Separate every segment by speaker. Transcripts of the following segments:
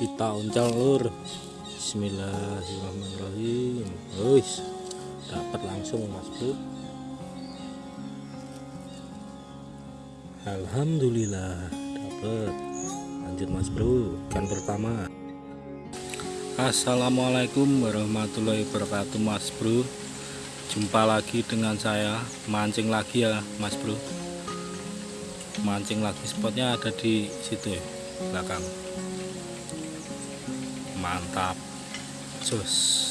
Speaker 1: kita uncal lur Bismillahirrahmanirrahim. Wis dapat langsung mas bro. Alhamdulillah dapat lanjut mas bro. Ikan pertama. Assalamualaikum warahmatullahi wabarakatuh mas bro. Jumpa lagi dengan saya. Mancing lagi ya mas bro. Mancing lagi spotnya ada di situ ya belakang mantap. Sus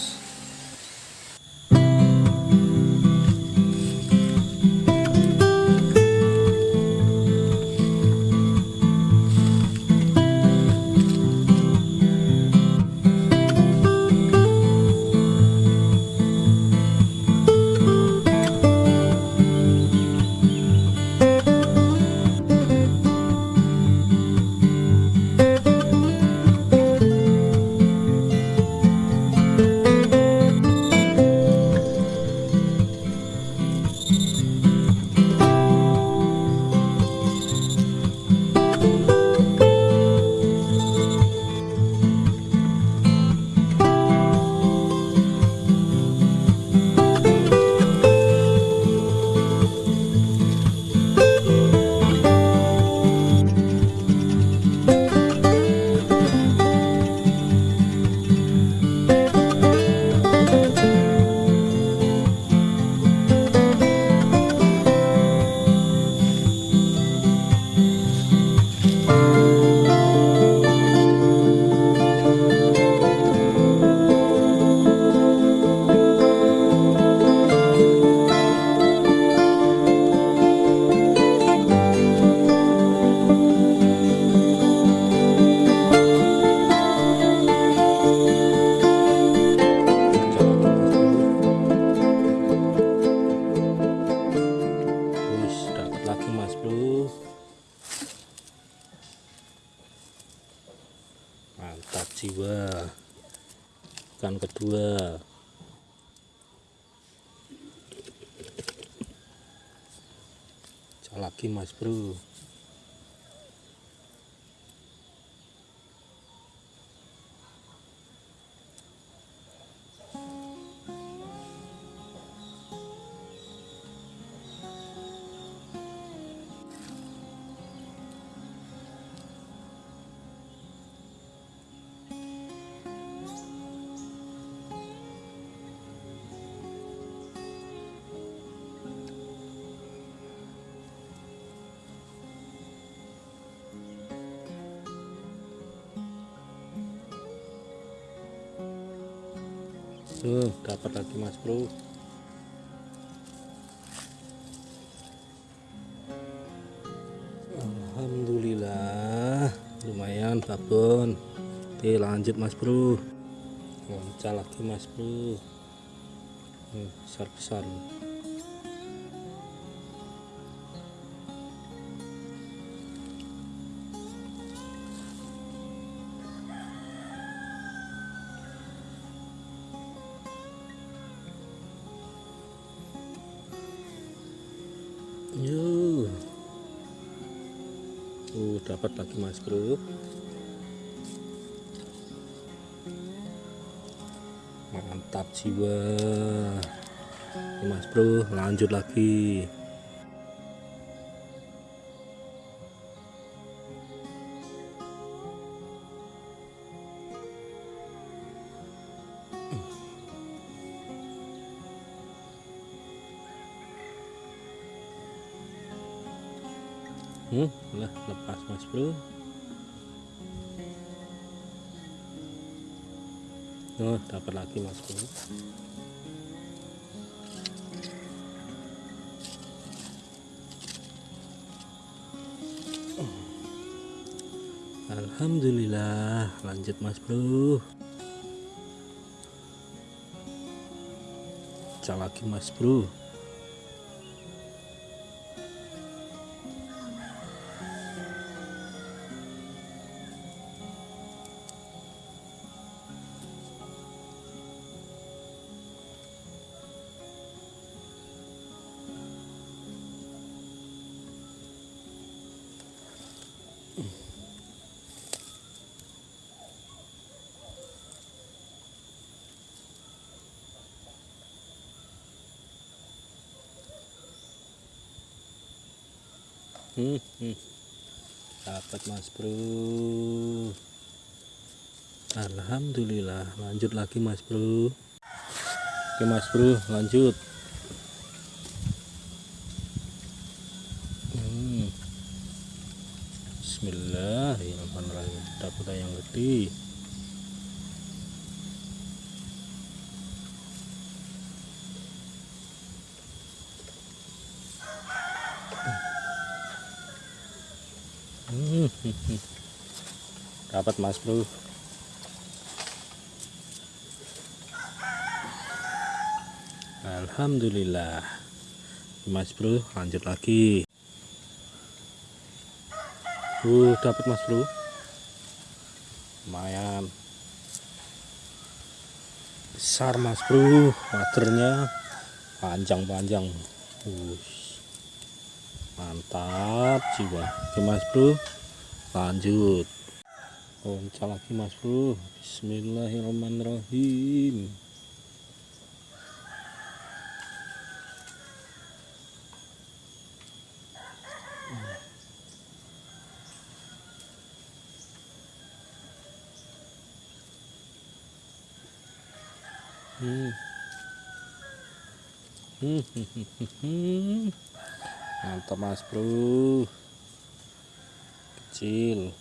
Speaker 1: mantap jiwa. Kedua. Cak lagi mas bro Tuh, dapat lagi mas bro. Alhamdulillah lumayan babon. Oke lanjut mas bro. Loncat lagi mas bro. Hmm, besar-besar Uh, dapat lagi mas bro. Mantap jiwa. Mas bro, lanjut lagi. Lah lepas mas bro. Oh, dapat lagi mas bro. Alhamdulillah, lanjut mas bro. Cak lagi mas bro. Hmm, hmm. dapat mas bro. Alhamdulillah. Lanjut lagi mas bro. Oke mas bro lanjut. Hmm. Bismillahirrahmanirrahim. Dapat yang gede hmm. Dapat mas bro. Alhamdulillah. Mas bro lanjut lagi. Uh dapat mas bro. Lumayan. Besar mas bro. Waternya panjang-panjang. Uh, mantap jiwa. Oke mas bro. Lanjut oncal lagi mas bro. Bismillahirrahmanirrahim. Hmm. Mantap mas bro. Kecil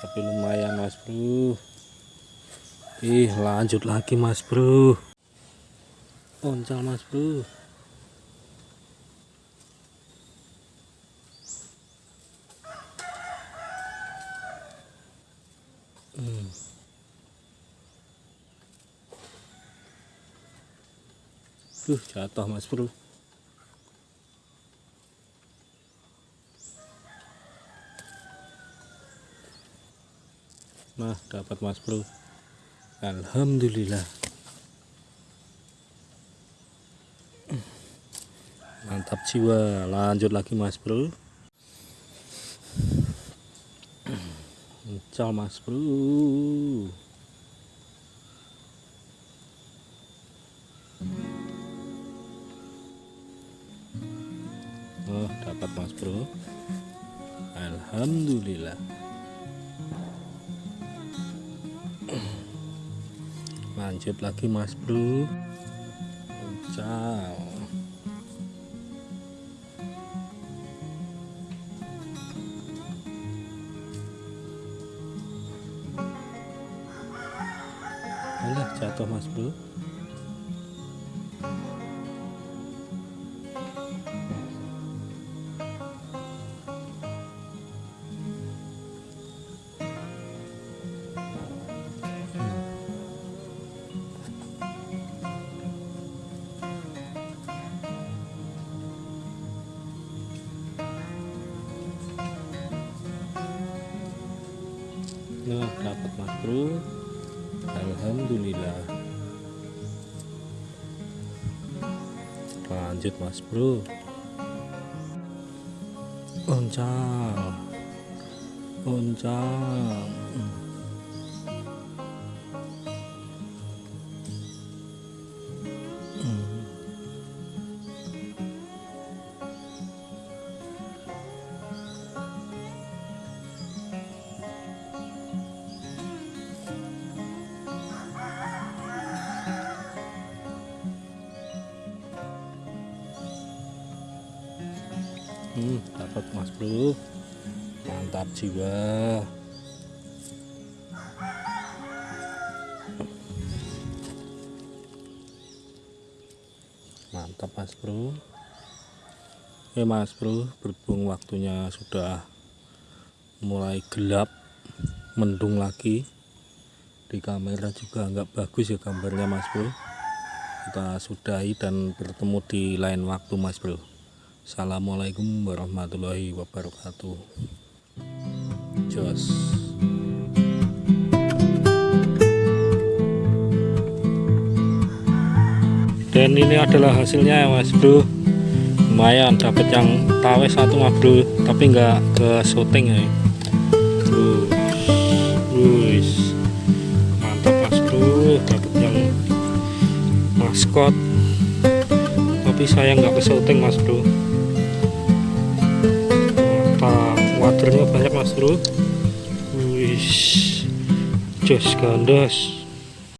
Speaker 1: Tapi lumayan mas bro Ih lanjut lagi mas bro Oncal mas bro Hmm. Duh, jatuh mas bro. Nah, dapat mas bro. Alhamdulillah. Mantap jiwa. Lanjut lagi mas bro. Cal mas bro. Oh dapat mas bro Alhamdulillah lanjut lagi mas bro. Ciao Alah jatuh mas bro bro Alhamdulillah. Lanjut mas bro. Oncal oncal hmm, dapat mas bro. Mantap jiwa. Mantap mas bro. Oke mas bro berhubung waktunya sudah mulai gelap mendung lagi di kamera juga nggak bagus ya gambarnya mas bro. Kita sudahi dan bertemu di lain waktu mas bro Assalamualaikum warahmatullahi wabarakatuh. Jos. Dan ini adalah hasilnya ya mas bro. Lumayan dapat yang tawe satu mas bro. Tapi enggak ke syuting ya. Wush. mantap mas bro. Dapat yang maskot. Tapi saya nggak ke syuting mas bro jos gandos.